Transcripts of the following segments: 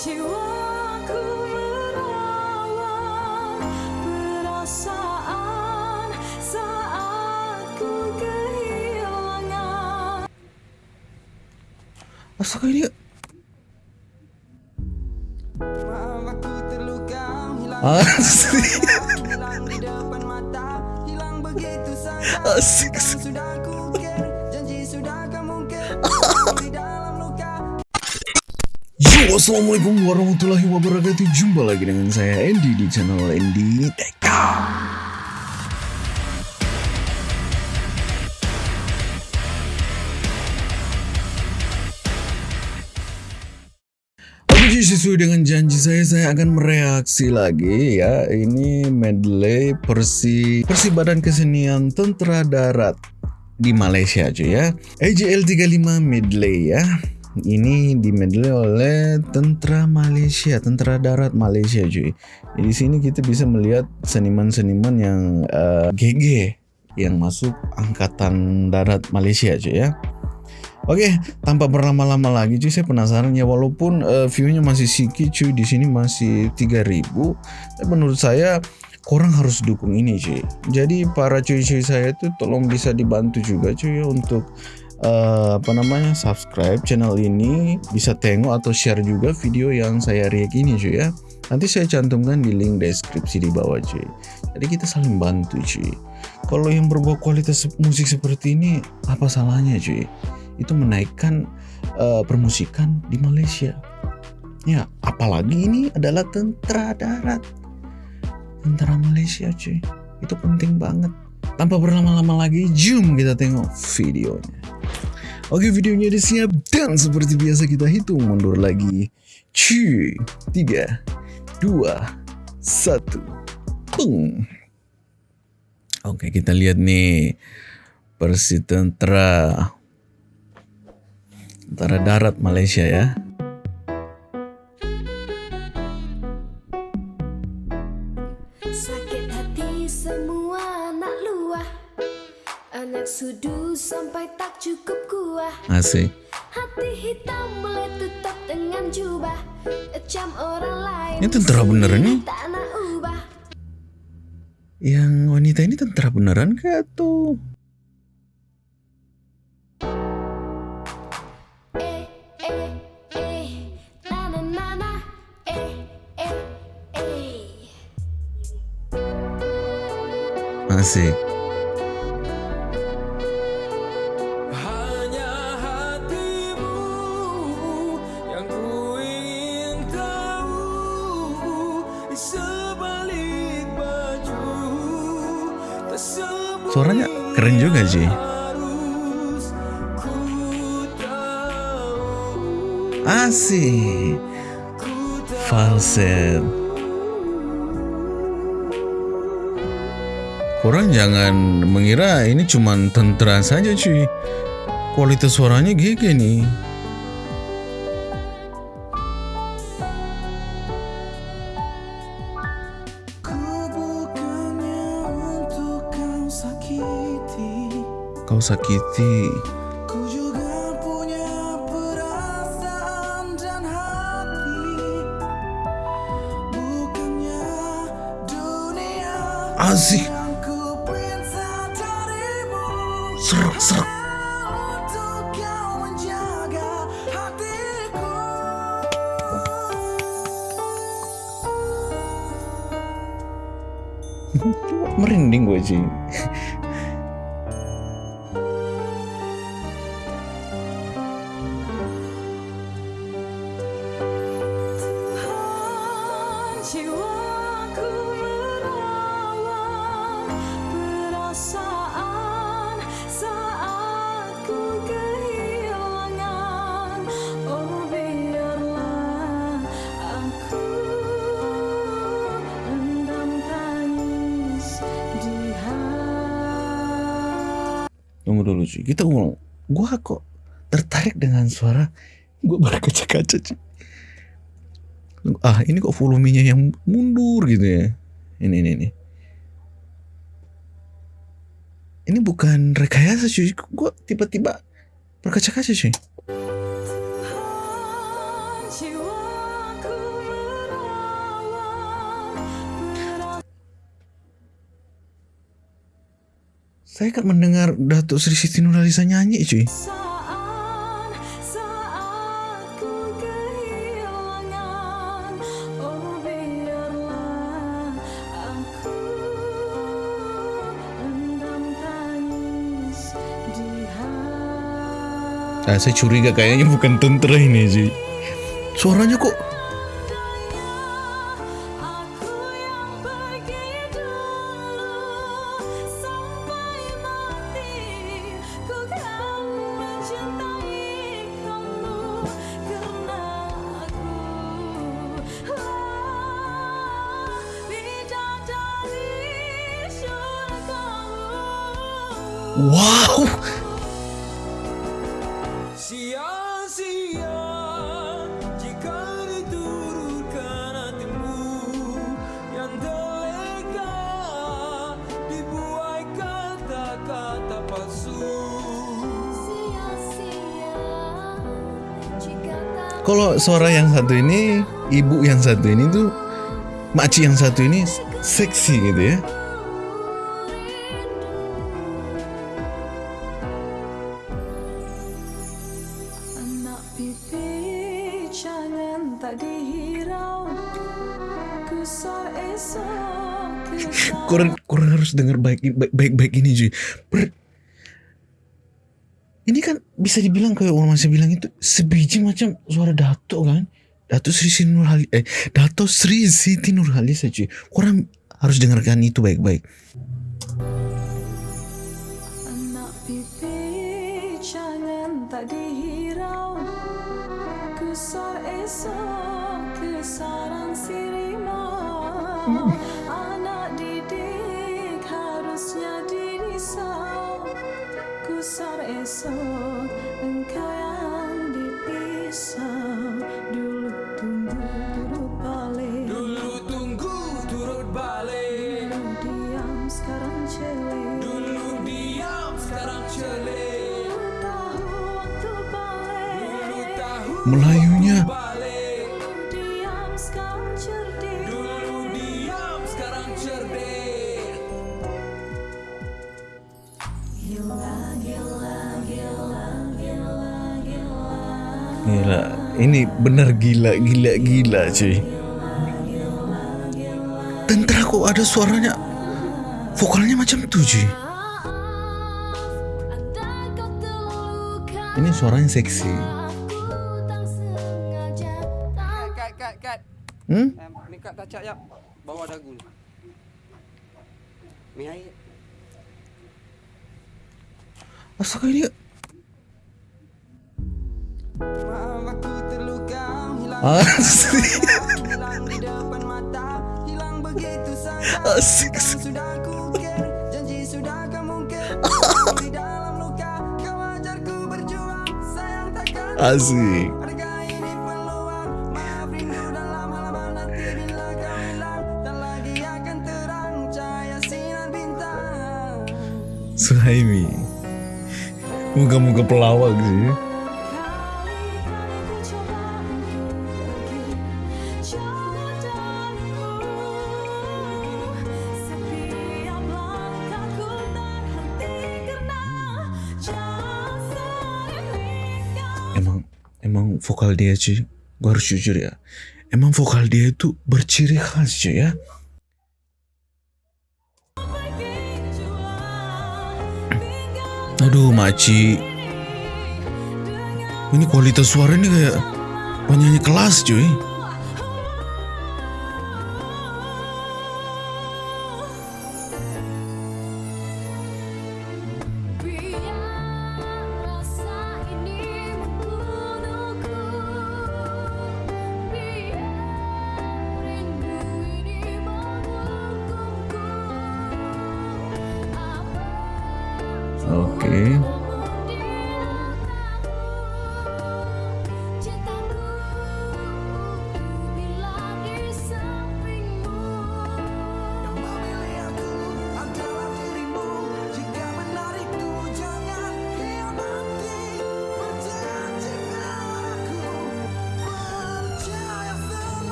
Jiwaku merawat perasaan saat ku kehilangan Astaga ini Asik Yo assalamualaikum warahmatullahi wabarakatuh. Jumpa lagi dengan saya Andy di channel Andy Ji, sesuai dengan janji saya, saya akan mereaksi lagi ya. Ini medley Persi, Persi Badan Kesenian Tentara Darat di Malaysia cuy ya. AJL 35 medley ya ini di medley oleh tentara Malaysia, tentara darat Malaysia cuy. Di sini kita bisa melihat seniman-seniman yang eh, GG yang masuk angkatan darat Malaysia cuy ya. Oke, tanpa berlama-lama lagi cuy, saya penasaran ya walaupun eh, view-nya masih sedikit cuy, di sini masih 3000. Tapi menurut saya korang harus dukung ini cuy. Jadi para cuy-cuy saya itu tolong bisa dibantu juga cuy ya untuk eh, apa namanya subscribe channel ini. Bisa tengok atau share juga video yang saya react ini cuy ya. Nanti saya cantumkan di link deskripsi di bawah cuy. Jadi kita saling bantu cuy. Kalau yang berbuat kualitas musik seperti ini apa salahnya cuy? Itu menaikkan eh, permusikan di Malaysia. Ya apalagi ini adalah tentara darat. Tentara Malaysia cuy. Itu penting banget. Tanpa berlama-lama lagi zoom kita tengok videonya Oke videonya udah siap dan seperti biasa kita hitung mundur lagi. Cuy 3 2 1 Peng Oke kita lihat nih Persi tentara. Tentara darat Malaysia ya. Sudu sampai tak cukup Asik. Hati hitam meletup dengan jubah. Ecam orang lain. Ini tentara beneran nih? Yang wanita ini tentara beneran kah tuh? Eh, eh, eh Eh, Asik Suaranya keren juga sih. Asik. Falset. Kurang jangan mengira ini cuman tentara saja cuy. Kualitas suaranya GG nih Kau sakiti. Ku juga punya perasaan dan hati. Bukannya dunia Asik Serak serak Merinding gue cuy Tunggu dulu cuy Kita ngomong Gue kok tertarik dengan suara Gue berkaca-kaca cuy Ah ini kok volumenya yang mundur gitu ya? Ini ini ini. Ini bukan rekayasa cuy Gue tiba-tiba berkaca-kaca cuy Saya kan mendengar Datuk Sri Siti Nurhaliza nyanyi cuy. saat Oh Nah, saya curiga kayaknya bukan tentara ini cuy. Suaranya kok wow. Sia-sia jika diturunkan hatimu yang delega dibuai kata-kata palsu. Sia-sia jika tak Kalau suara yang satu ini, ibu yang satu ini tuh, makci yang satu ini seksi gitu ya. Kurang harus dengar baik baik baik ini cuy. Ber- ini kan bisa dibilang kayak orang masih bilang itu sebiji macam suara Dato kan. Dato Sri Siti Nurhaliza eh Dato Sri Siti Nurhaliza cuy. Kurang harus dengarkan itu baik-baik. Anak dirisau Kusar esok engkau yang dipisau Dulu tunggu turut balik. Dulu tunggu turut balik, Dulu diam sekarang celik. Dulu diam sekarang celik. Dulu tahu waktu balik. Dulu tahu Melayunya balik, ini benar gila, gila, gila cuy. Tentara kok ada suaranya, vokalnya macam tuh cuy. Ini suaranya seksi. Kat, kat, kat. Hmm? Ni kat tacak jap. Bawa dagu ni. Ni air. Astaga ini Kan sudah kukir, janji sudah kamu kir. Di dalam luka, kau ajar ku berjuang, sayang takkan Asik. Adakah ini peluang? Maaf vokal dia cuy. Gue harus jujur ya. Emang vokal dia itu berciri khas cuy ya. Aduh maci. Ini kualitas suara ini kayak penyanyi kelas cuy.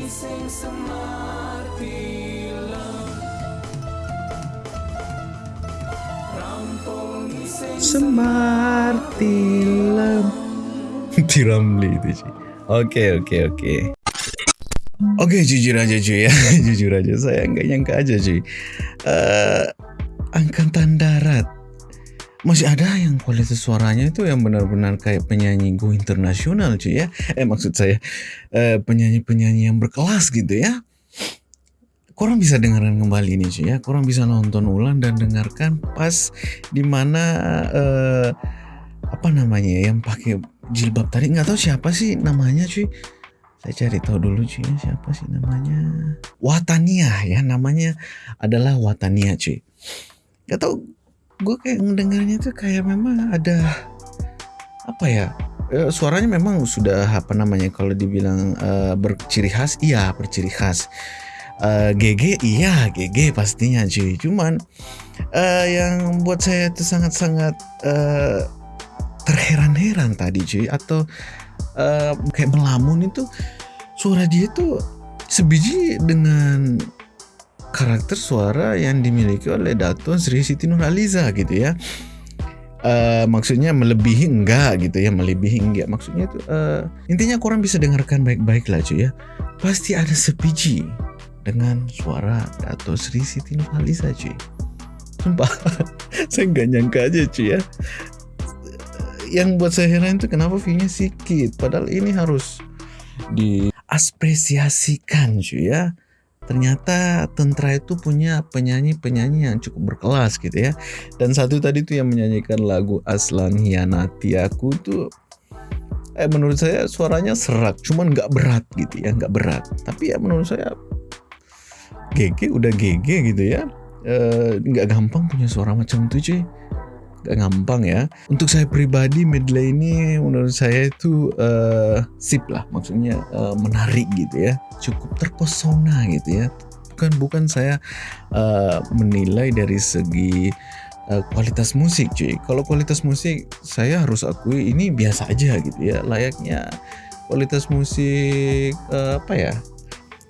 Iseng semar film Rampung iseng Semar tilam Tiramli itu cuy Oke oke oke Oke jujur aja cuy ya. Jujur aja saya nggak nyangka aja cuy. Eh, Angkatan darat. Masih ada yang kualitas suaranya itu yang benar-benar kayak penyanyi go internasional cuy ya. Eh maksud saya eh, penyanyi-penyanyi yang berkelas gitu ya. Korang bisa dengarkan kembali nih cuy ya. Korang bisa nonton ulang dan dengarkan pas di mana eh, apa namanya yang pakai jilbab tadi. Nggak tahu siapa sih namanya cuy saya cari tahu dulu cuy siapa sih namanya? Watania ya namanya adalah Watania cuy. Nggak tahu gue kayak ngedengarnya tuh kayak memang ada apa ya eh, suaranya memang sudah apa namanya kalau dibilang eh, berciri khas iya berciri khas. Eh, GG iya GG pastinya cuy. Cuman eh, yang buat saya itu sangat-sangat eh, terheran-heran tadi cuy atau eh, kayak melamun itu suara dia itu sebiji dengan karakter suara yang dimiliki oleh Dato Sri Siti Nurhaliza gitu ya. Eh, maksudnya melebihi enggak gitu ya melebihi enggak. Maksudnya itu eh, intinya kurang bisa dengarkan baik-baik lah cuy ya. Pasti ada sebiji dengan suara Dato Sri Siti Nurhaliza cuy. Sumpah saya nggak nyangka aja cuy ya yang buat saya heran itu kenapa view-nya sedikit padahal ini harus diaspresiasikan cuy ya. Ternyata Tentra itu punya penyanyi-penyanyi yang cukup berkelas gitu ya. Dan satu tadi tuh yang menyanyikan lagu Aslan Hianati Aku tuh eh menurut saya suaranya serak cuman nggak berat gitu ya nggak berat. Tapi ya menurut saya GG udah GG gitu ya. Eh, nggak gampang punya suara macam itu cuy gampang ya. Untuk saya pribadi medley ini menurut saya itu eh, sip lah. Maksudnya eh, menarik gitu ya. Cukup terpesona gitu ya. Bukan bukan saya eh, menilai dari segi kualitas musik cuy. Kalau kualitas musik saya harus akui ini biasa aja gitu ya. Layaknya kualitas musik apa ya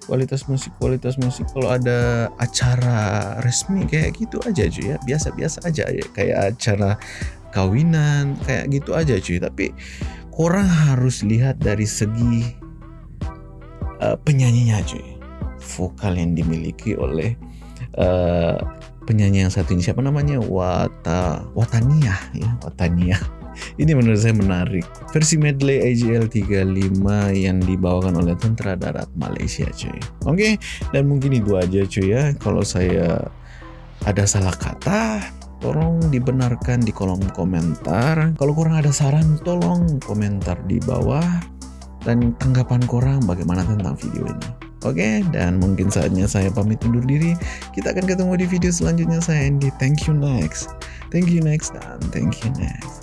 kualitas musik kualitas musik. Kalau ada acara resmi kayak gitu aja cuy ya. Biasa-biasa aja ya. Kayak acara kawinan kayak gitu aja cuy. Tapi orang harus lihat dari segi uh, penyanyinya cuy. Vokal yang dimiliki oleh uh, penyanyi yang satu ini. Siapa namanya? Wata Watania ya. Watania ini menurut saya menarik versi medley AGL 35 yang dibawakan oleh Tentara Darat Malaysia cuy oke dan mungkin itu aja cuy ya kalau saya ada salah kata tolong dibenarkan di kolom komentar kalau kurang ada saran tolong komentar di bawah dan tanggapan korang bagaimana tentang video ini Oke, dan mungkin saatnya saya pamit undur diri. Kita akan ketemu di video selanjutnya saya Andy. Thank you next. Thank you next dan thank you next.